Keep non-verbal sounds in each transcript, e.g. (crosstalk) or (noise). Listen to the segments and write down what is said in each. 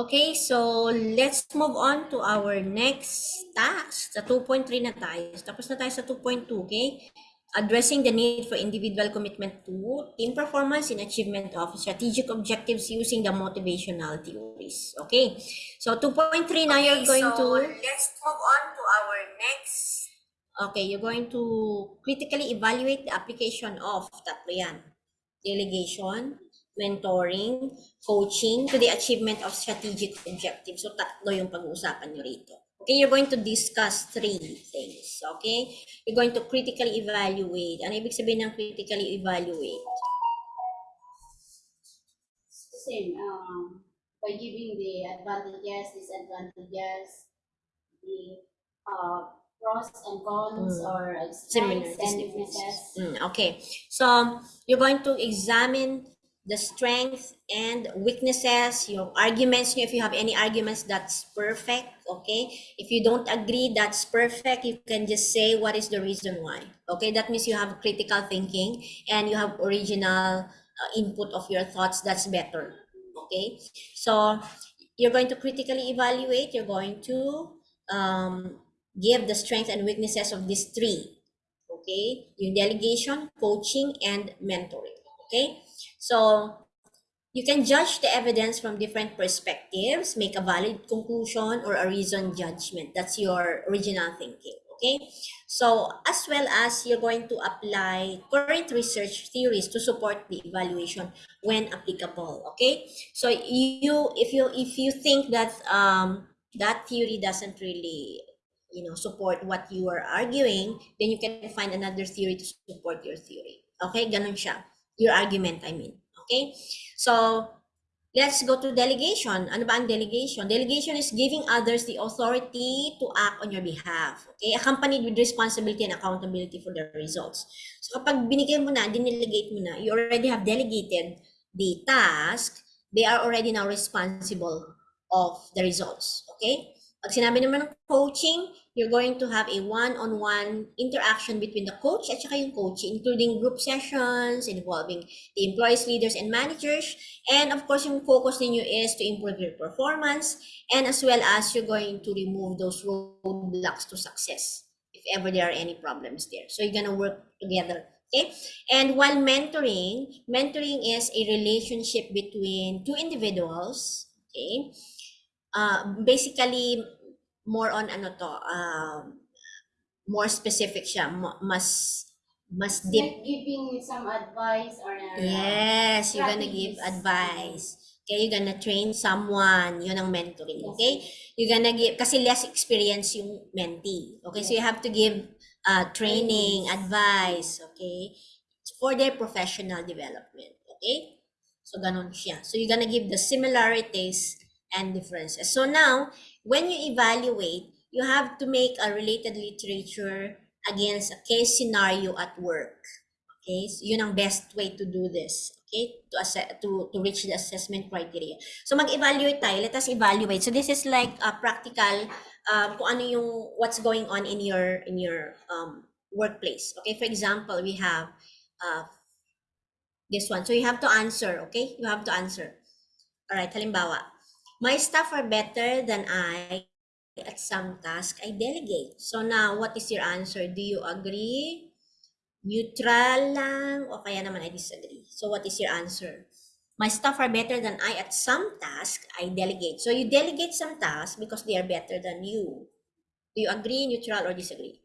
Okay, so let's move on to our next task. Sa 2.3 na tayo. Tapos na tayo sa 2.2, okay? Addressing the need for individual commitment to team performance and achievement of strategic objectives using the motivational theories. Okay, so 2.3 now you're going so to... let's move on to our next. Okay, you're going to critically evaluate the application of tatlo yan. Delegation, mentoring, coaching to the achievement of strategic objectives. So tatlo yung pag-uusapan nyo rito. Okay, you're going to discuss three things. Okay? You're going to critically evaluate. Ano ibig sabihin ng critically evaluate? Same, um, by giving the advantages, disadvantages, the uh, pros and cons Mm. or strengths and weaknesses. Mm, okay. So you're going to examine the strength and weaknesses, your arguments. If you have any arguments, that's perfect. Okay. If you don't agree, that's perfect. You can just say what is the reason why. Okay. That means you have critical thinking and you have original uh, input of your thoughts. That's better. Okay. So you're going to critically evaluate. You're going to um, give the strengths and weaknesses of these three okay Your delegation coaching and mentoring okay so you can judge the evidence from different perspectives make a valid conclusion or a reasoned judgment. That's your original thinking okay? So as well as you're going to apply current research theories to support the evaluation when applicable okay? So you if you if you think that um that theory doesn't really you know support what you are arguing then you can find another theory to support your theory okay? Ganun siya your argument i mean okay? So let's go to delegation. Ano ba ang delegation? Delegation is giving others the authority to act on your behalf okay? Accompanied with responsibility and accountability for the results. So kapag binigay mo na dinelegate mo na you already have delegated the task they are already now responsible of the results okay pag sinabi naman ng coaching, you're going to have a one-on-one interaction between the coach at saka yung coach, including group sessions involving the employees, leaders, and managers. And of course, yung focus ninyo is to improve your performance and as well as you're going to remove those roadblocks to success if ever there are any problems there. So you're gonna work together Okay? And while mentoring, mentoring is a relationship between two individuals, okay? Uh, basically, more on ano to, um, more specific siya, mas, mas deep. Like giving some advice or uh, Yes, you're gonna give advice. Okay, you're gonna train someone, yun ang mentoring, okay? You're gonna give, kasi less experience yung mentee, okay? So you have to give uh, training, advice, okay? For their professional development, okay? So ganun siya. So you're gonna give the similarities and differences. So now, when you evaluate, you have to make a related literature against a case scenario at work. Okay, so yun ang best way to do this. Okay, to to to reach the assessment criteria. So mag-evaluate tayo. Let us evaluate. So this is like a practical um, kung ano yung what's going on in your in your um, workplace. Okay, for example, we have uh, this one. So you have to answer. Okay, you have to answer. All right, halimbawa, my staff are better than I at some task I delegate. So now, what is your answer? Do you agree? Neutral lang o kaya naman I disagree? So what is your answer? My staff are better than I at some task I delegate. So you delegate some tasks because they are better than you. Do you agree, neutral, or disagree?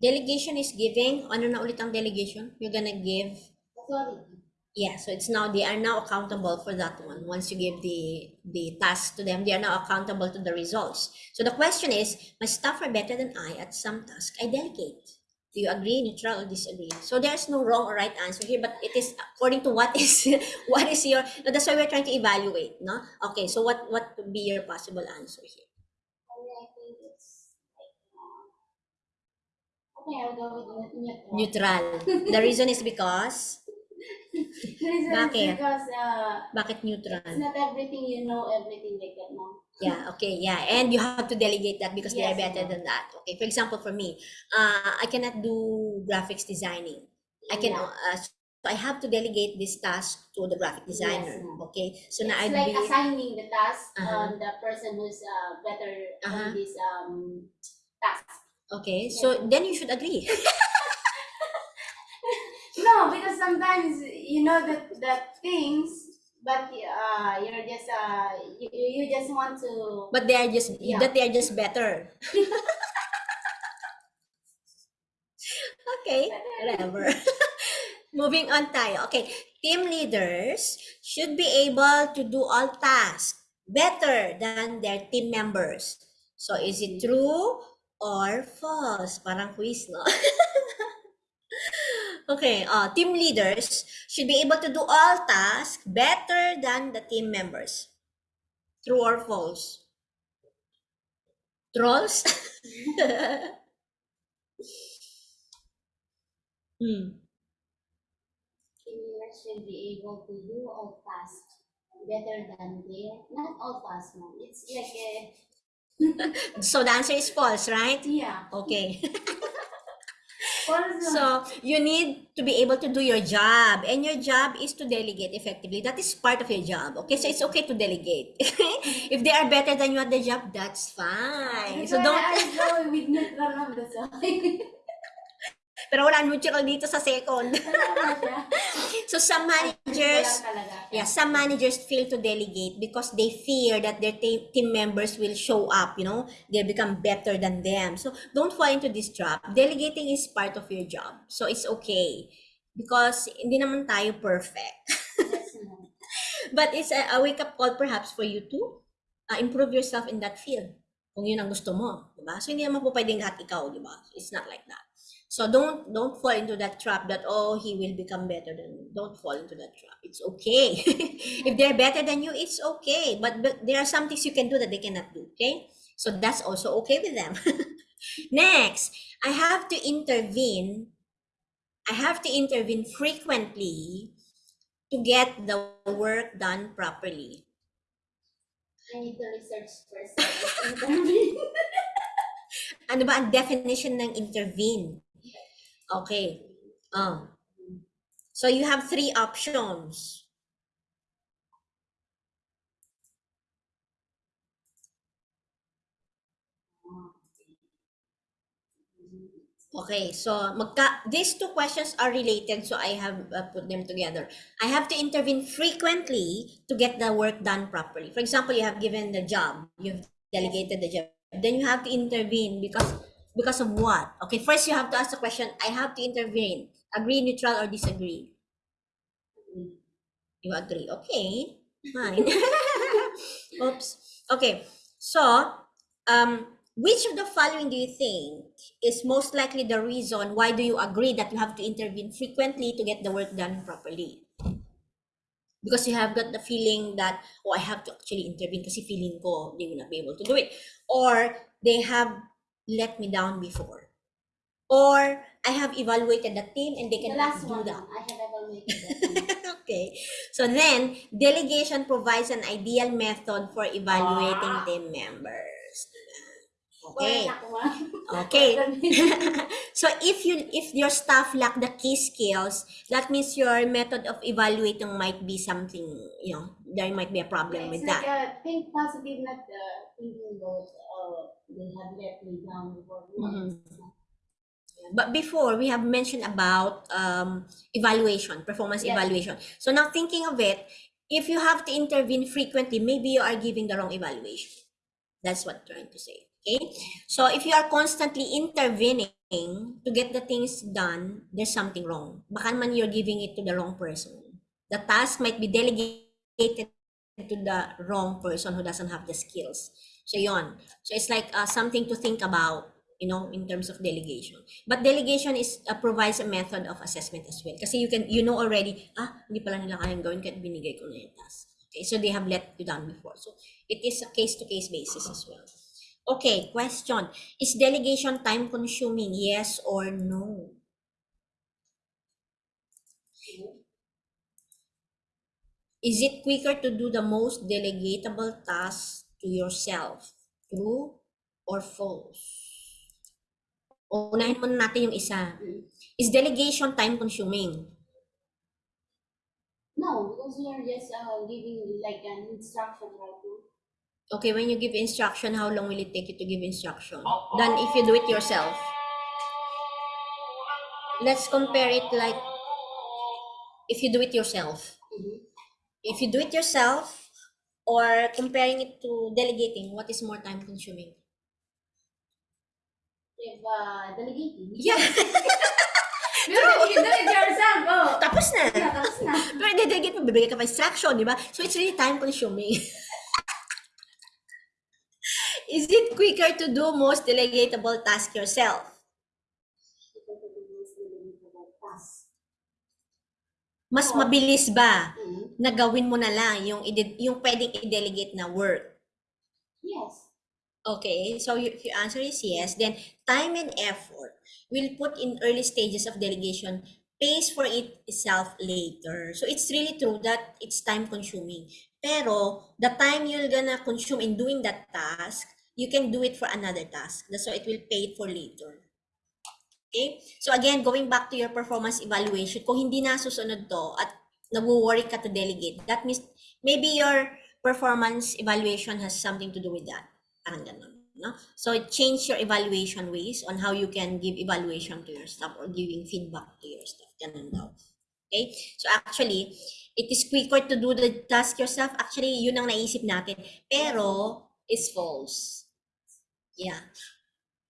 Delegation is giving. Ano na ulit ang delegation? You're gonna give authority. Yeah, so it's now they are now accountable for that one. Once you give the the task to them, they are now accountable to the results. So the question is, my staff are better than I at some task I delegate. Do you agree, neutral, or disagree? So there's no wrong or right answer here, but it is according to what is (laughs) what is your. That's why we're trying to evaluate, no? Okay, so what what would be your possible answer here? Neutral. Neutral. The reason is because The reason is Bakit? Because uh, bakit neutral? it's not everything you know, everything they can know. Yeah, okay, yeah. And you have to delegate that because they are Yes, better ma'am. than that. Okay, for example, for me, uh, I cannot do graphics designing. I can, Yeah. uh, so I have to delegate this task to the graphic designer. ma'am. Okay, so now it's I'd like be, assigning the task Uh-huh. on the person who's uh, better Uh-huh. on this um task. Okay, so then you should agree. (laughs) No, because sometimes you know that that things, but uh, you're just uh, you, you just want to. But they are just, Yeah. that they are just better. (laughs) okay, whatever. (laughs) Moving on tayo. Okay, team leaders should be able to do all tasks better than their team members. So is it true or false? Parang quiz, no? (laughs) okay, uh, team leaders should be able to do all tasks better than the team members. True or false? Trolls? (laughs) hmm. Teamwork should be able to do all tasks better than their not all tasks, no. It's like a So the answer is false, right? yeah. Okay. (laughs) So you need to be able to do your job, and your job is to delegate effectively. That is part of your job. Okay, so it's okay to delegate. (laughs) if they are better than you at the job, that's fine. So don't. (laughs) I go with neutral lang that's why. Pero wala neutral dito sa second. (laughs) So some managers, yeah, some managers fail to delegate because they fear that their te- team members will show up. You know, they become better than them. So don't fall into this trap. Delegating is part of your job, so it's okay because hindi naman tayo perfect. (laughs) But it's a, a wake-up call perhaps for you to uh, improve yourself in that field. Kung yun ang gusto mo, di ba? So hindi naman po pwedeng lahat ikaw, di ba? It's not like that. So don't don't fall into that trap that oh he will become better than you. Don't fall into that trap. It's okay. (laughs) if they're better than you, it's okay. But, but there are some things you can do that they cannot do. Okay, so that's also okay with them. (laughs) Next, I have to intervene. I have to intervene frequently to get the work done properly. I need to research first. (laughs) Interview. Ano ba ang definition ng intervene? Okay. Oh. So you have three options. Okay, so these two questions are related, so I have uh, put them together. I have to intervene frequently to get the work done properly. For example, you have given the job, you've delegated the job, then you have to intervene because because of what? Okay, first you have to ask the question. I have to intervene. Agree, neutral, or disagree? You agree. Okay, (laughs) fine. (laughs) Oops. Okay, so um, which of the following do you think is most likely the reason why do you agree that you have to intervene frequently to get the work done properly? Because you have got the feeling that, oh, I have to actually intervene kasi feeling ko they will not be able to do it. Or they have let me down before. Or I have evaluated the team and they The cannot last do one, that. I have evaluated that. (laughs) okay. So then, delegation provides an ideal method for evaluating Ah. team members. Okay. Okay. (laughs) (laughs) So if you if your staff lack the key skills, that means your method of evaluating might be something, you know, there might be a problem with like that. a think positive, not uh, thinking about uh, they have let me down before. No, Mhm. But before we have mentioned about um, evaluation, performance Yes. evaluation. So now thinking of it, if you have to intervene frequently, maybe you are giving the wrong evaluation. That's what I'm trying to say. Okay. So if you are constantly intervening to get the things done, there's something wrong. Baka naman you're giving it to the wrong person. The task might be delegated to the wrong person who doesn't have the skills. So yon. So it's like uh, something to think about, you know, in terms of delegation. But delegation is uh, provides a method of assessment as well. Kasi you can you know already, ah, hindi pala nila kayang gawin kahit binigay ko na yung task. Okay, so they have let you down before. So it is a case-to-case basis as well. Okay, question. Is delegation time consuming? Yes or no? Is it quicker to do the most delegatable task to yourself? True or false? Unahin muna natin yung isa. Is delegation time consuming? No, because we are just uh, giving like an instruction right now. Okay, when you give instruction, how long will it take you to give instruction? Than if you do it yourself. Let's compare it like if you do it yourself. Mhm. If you do it yourself or comparing it to delegating, what is more time consuming? If uh, delegating. Yeah, Pero you do it yourself, oh. tapos na. Yeah, tapos na. Pero i-delegate mo, bibigay ka pa instruction, di ba? So it's really time consuming. (laughs) Is it quicker to do most delegatable task yourself? Mas Oo. mabilis ba Mhm. na gawin mo na lang yung, yung pwedeng i-delegate na work? Yes. Okay, so if your answer is yes, then time and effort will put in early stages of delegation pays for it itself later. So it's really true that it's time consuming. Pero the time you're gonna consume in doing that task, you can do it for another task. So it will pay for later. Okay? So again, going back to your performance evaluation, kung hindi nasusunod to at nag-worry ka to delegate, that means maybe your performance evaluation has something to do with that. Parang ganun. No? So change your evaluation ways on how you can give evaluation to your staff or giving feedback to your staff. Ganun daw. Okay? So actually, it is quicker to do the task yourself. Actually, yun ang naisip natin. Pero, it's false. Yeah.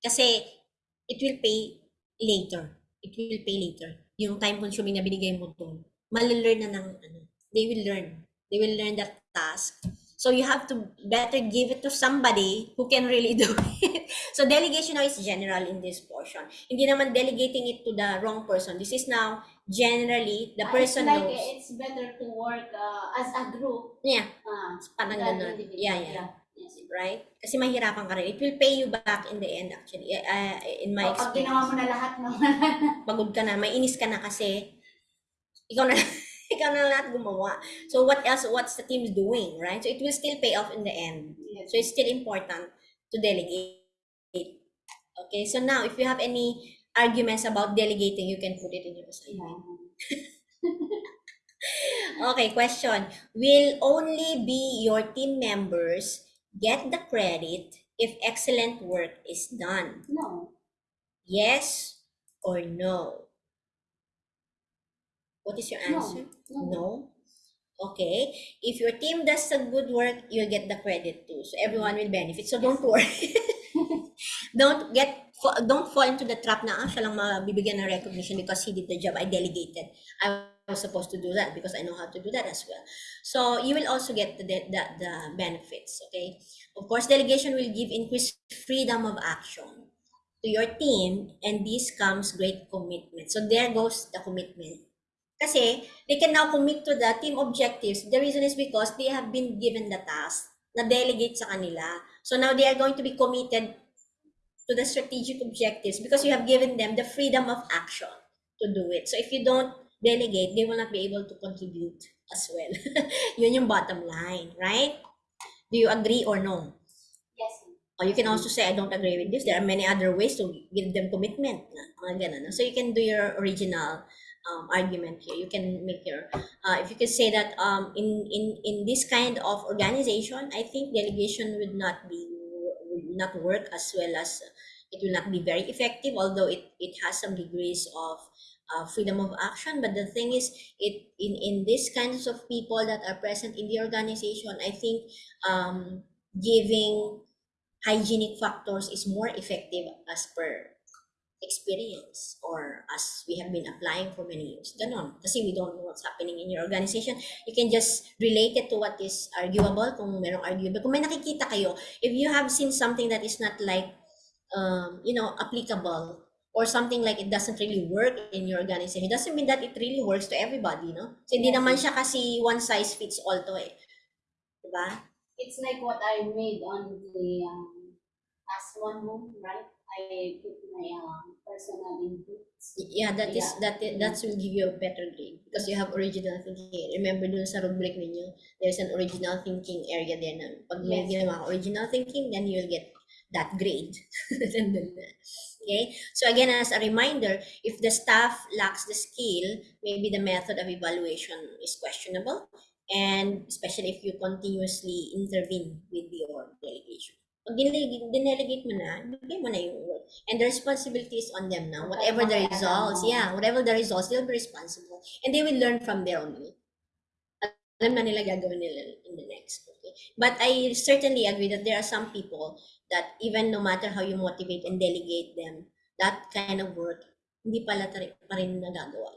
Kasi, it will pay later. It will pay later. Yung time consuming na binigay mo doon. Malilern na ng, ano, they will learn. They will learn that task. So you have to better give it to somebody who can really (laughs) do it. So delegation now is general in this portion. Hindi naman delegating it to the wrong person. This is now generally the person it's like knows. it's better to work uh, as a group. Yeah, Uh, parang ganun. individual. Yeah, yeah. Right? Kasi mahirapan ka rin. It will pay you back in the end actually. Uh, in my Oh, pag ginawa mo na lahat ng (laughs) Pagod ka na, mainis ka na kasi ikaw na (laughs) ikaw na lahat gumawa. So what else, what's the team doing, right? So it will still pay off in the end. yes. So it's still important to delegate. Okay, so now if you have any arguments about delegating, you can put it in your assignment. (laughs) Okay, question. Will only be your team members get the credit if excellent work is done? No. Yes or no? What is your No. answer? No. No. Okay. If your team does some good work, you'll get the credit too. So everyone will benefit. So don't worry. (laughs) (laughs) don't get don't fall into the trap na ah, siya lang mabibigyan ng recognition because he did the job. I delegated. I was supposed to do that because I know how to do that as well. So you will also get the the, the, benefits. Okay. Of course, delegation will give increased freedom of action to your team, and this comes great commitment. So there goes the commitment. Kasi they can now commit to the team objectives. The reason is because they have been given the task na delegate sa kanila. So now they are going to be committed to the strategic objectives because you have given them the freedom of action to do it. So if you don't delegate, they will not be able to contribute as well. (laughs) Yun yung bottom line, right? Do you agree or no? Yes. Or you can also say, I don't agree with this. There are many other ways to give them commitment. Ganun. So you can do your original um, argument here. You can make your, uh, if you can say that um, in, in, in this kind of organization, I think delegation would not be, would not work as well as, it will not be very effective, although it, it has some degrees of uh, freedom of action. But the thing is, it in, in these kinds of people that are present in the organization, I think um, giving hygienic factors is more effective as per experience or as we have been applying for many years. Ganon. Kasi we don't know what's happening in your organization. You can just relate it to what is arguable kung merong arguable. Kung may nakikita kayo, if you have seen something that is not like, um, you know, applicable or something like it doesn't really work in your organization, it doesn't mean that it really works to everybody, no? So, hindi naman siya kasi one size fits all to eh. Diba? It's like what I made on the um, last one home, right? I put my um, personal inputs. Yeah, that is Yeah. that i- that will give you a better grade because you have original thinking. Remember dun sa rubric ninyo, there's an original thinking area there na pag may Yes. ginawa original thinking, then you'll get that grade. (laughs) okay, so again, as a reminder, if the staff lacks the skill, maybe the method of evaluation is questionable, and especially if you continuously intervene with your delegation. Pag dinelegate, mo na, bigay mo na yung work. And the responsibility is on them now. Whatever the results, yeah, whatever the results, they'll be responsible. And they will learn from there only. Alam na nila gagawin nila in the next. Okay? But I certainly agree that there are some people that even no matter how you motivate and delegate them, that kind of work, hindi pala pa rin nagagawa.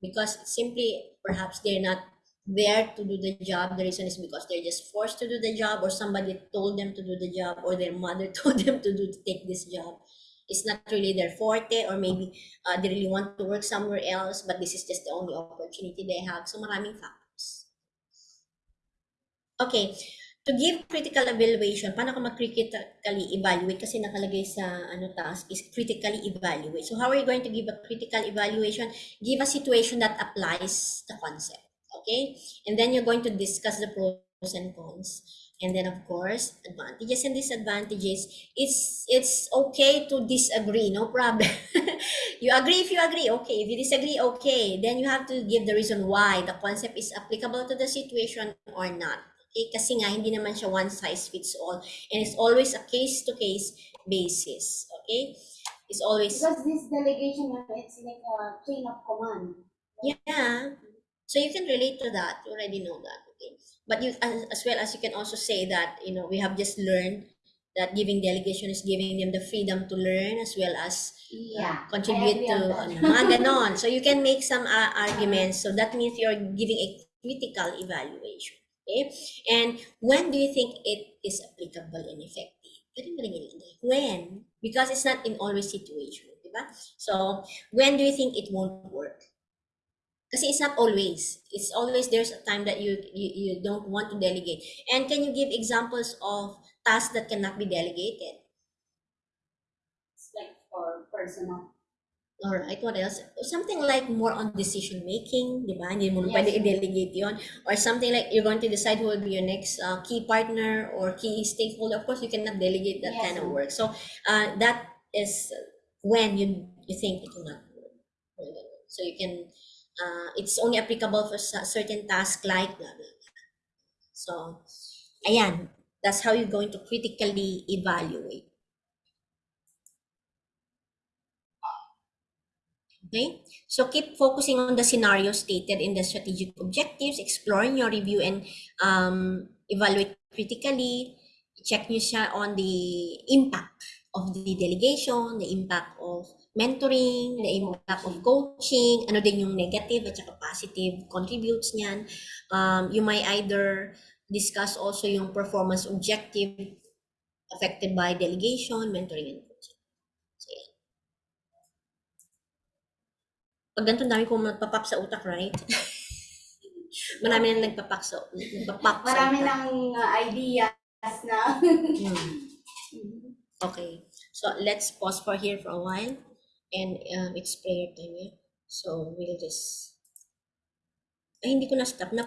Because simply, perhaps they're not there to do the job. The reason is because they're just forced to do the job or somebody told them to do the job or their mother (laughs) told them to do to take this job. It's not really their forte or maybe uh, they really want to work somewhere else but this is just the only opportunity they have. So maraming factors. Okay, to give critical evaluation, paano ka mag-critically evaluate? Kasi nakalagay sa ano task is critically evaluate. So how are you going to give a critical evaluation? Give a situation that applies the concept. Okay? And then you're going to discuss the pros and cons. And then of course, advantages and disadvantages. It's it's okay to disagree, no problem. (laughs) you agree if you agree, okay. If you disagree, okay. Then you have to give the reason why the concept is applicable to the situation or not. Okay? Kasi nga, hindi naman siya one size fits all. And it's always a case-to-case basis. Okay? It's always, Because this delegation, it's like a chain of command. yeah. So you can relate to that. You already know that. Okay? But you, as, as well as you can also say that, you know, we have just learned that giving delegation is giving them the freedom to learn as well as Yeah. contribute I to agree on that. ano, mga ganon. So you can make some uh, arguments. So that means you're giving a critical evaluation. Okay? And when do you think it is applicable and effective? When? Because it's not in always situation. Diba? So, when do you think it won't work? Kasi it's not always. It's always there's a time that you, you you don't want to delegate. And can you give examples of tasks that cannot be delegated? It's like for personal. Alright, what else? Something like more on decision making, di ba? Hindi mo Yes. pwede i-delegate yon Or something like you're going to decide who will be your next uh, key partner or key stakeholder. Of course, you cannot delegate that Yes, kind of work. So uh, that is when you you think it will not work. So you can, uh, it's only applicable for certain tasks like blah, blah, blah. So, ayan, that's how you're going to critically evaluate. Okay, so keep focusing on the scenario stated in the strategic objectives, exploring your review and um, evaluate critically. Check nyo siya on the impact of the delegation, the impact of mentoring, the impact of coaching, ano din yung negative at saka positive contributes niyan. Um, you might either discuss also yung performance objective affected by delegation, mentoring, and coaching. So, yan. Pag ganito, dami kong nagpapap sa utak, right? (laughs) Marami na nagpapak sa, nagpapak sa Marami utak. ng uh, ideas na. Hmm. Okay. So, let's pause for here for a while. And um, it's prayer time, eh? So, we'll just... Ay, hindi ko na-stop. Na